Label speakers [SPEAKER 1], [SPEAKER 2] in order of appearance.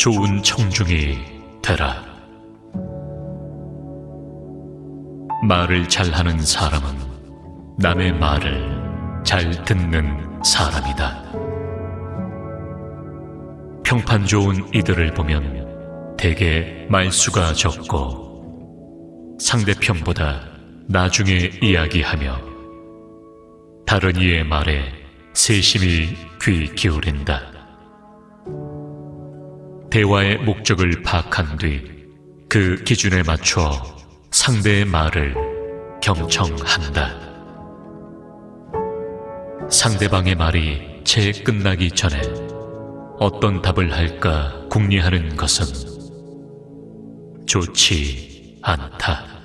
[SPEAKER 1] 좋은 청중이 되라. 말을 잘하는 사람은 남의 말을 잘 듣는 사람이다. 평판 좋은 이들을 보면 대개 말수가 적고 상대편보다 나중에 이야기하며 다른 이의 말에 세심히 귀 기울인다. 대화의 목적을 파악한 뒤 그 기준에 맞춰 상대의 말을 경청한다. 상대방의 말이 채 끝나기 전에 어떤 답을 할까 궁리하는 것은 좋지 않다.